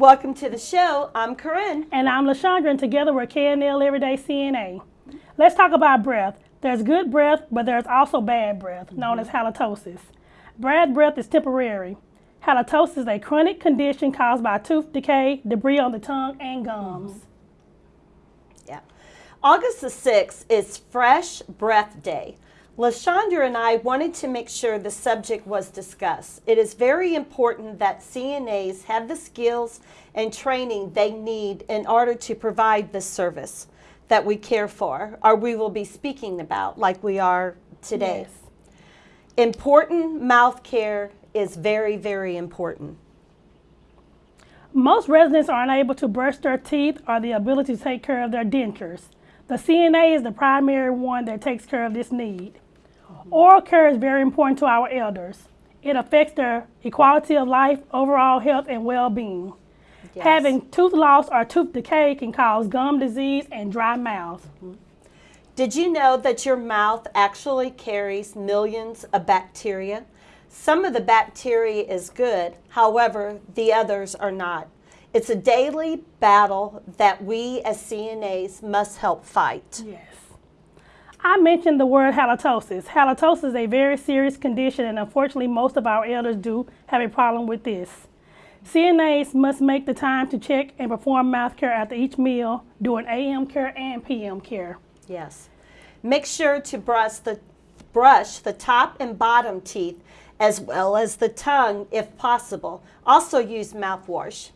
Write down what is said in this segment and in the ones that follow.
Welcome to the show. I'm Corinne. And I'm LaShondra, and together we're KNL Everyday CNA. Let's talk about breath. There's good breath, but there's also bad breath, known as halitosis. Bad breath is temporary. Halitosis is a chronic condition caused by tooth decay, debris on the tongue, and gums. Yeah. August the 6th is Fresh Breath Day. LaShondra and I wanted to make sure the subject was discussed. It is very important that CNAs have the skills and training they need in order to provide the service that we care for or we will be speaking about like we are today. Yes. Important mouth care is very, very important. Most residents are unable to brush their teeth or the ability to take care of their dentures. The CNA is the primary one that takes care of this need. Oral care is very important to our elders. It affects their equality of life, overall health, and well-being. Yes. Having tooth loss or tooth decay can cause gum disease and dry mouth. Mm-hmm. Did you know that your mouth actually carries millions of bacteria? Some of the bacteria is good, however, the others are not. It's a daily battle that we as CNAs must help fight. Yes. I mentioned the word halitosis. Halitosis is a very serious condition, and unfortunately, most of our elders do have a problem with this. CNAs must make the time to check and perform mouth care after each meal, doing AM care and PM care. Yes. Make sure to brush the, brush the top and bottom teeth as well as the tongue if possible. Also use mouthwash.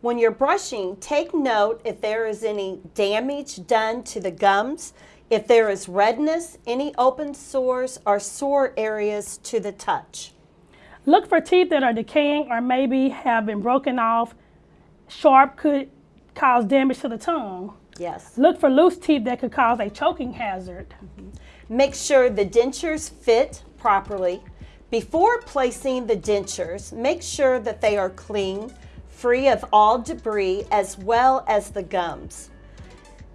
When you're brushing, take note if there is any damage done to the gums, if there is redness, any open sores or sore areas to the touch. Look for teeth that are decaying or maybe have been broken off. Sharp could cause damage to the tongue. Yes. Look for loose teeth that could cause a choking hazard. Mm-hmm. Make sure the dentures fit properly. Before placing the dentures, make sure that they are clean, free of all debris, as well as the gums.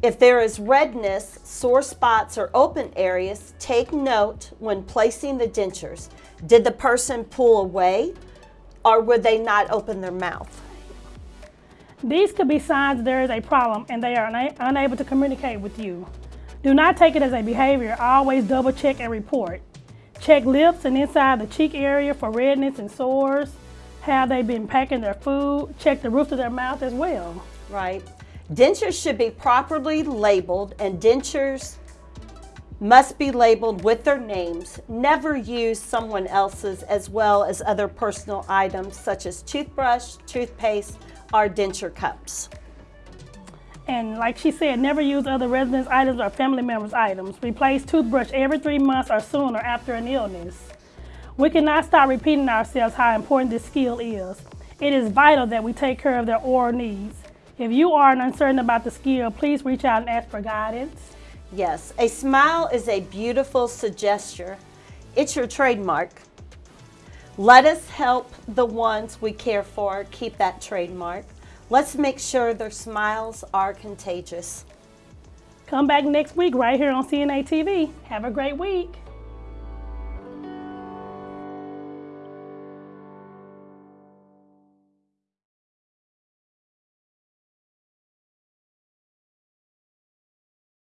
If there is redness, sore spots, or open areas, take note when placing the dentures. Did the person pull away or would they not open their mouth? These could be signs there is a problem and they are una unable to communicate with you. Do not take it as a behavior. Always double check and report. Check lips and inside the cheek area for redness and sores. Have they been packing their food? Check the roof of their mouth as well. Right. Dentures should be properly labeled and dentures must be labeled with their names. Never use someone else's as well as other personal items such as toothbrush, toothpaste, or denture cups. And like she said, never use other residents' items or family members' items. Replace toothbrush every three months or sooner after an illness. We cannot stop repeating ourselves how important this skill is. It is vital that we take care of their oral needs. If you are uncertain about the skill, please reach out and ask for guidance. Yes, a smile is a beautiful suggestion. It's your trademark. Let us help the ones we care for keep that trademark. Let's make sure their smiles are contagious. Come back next week right here on CNA TV. Have a great week.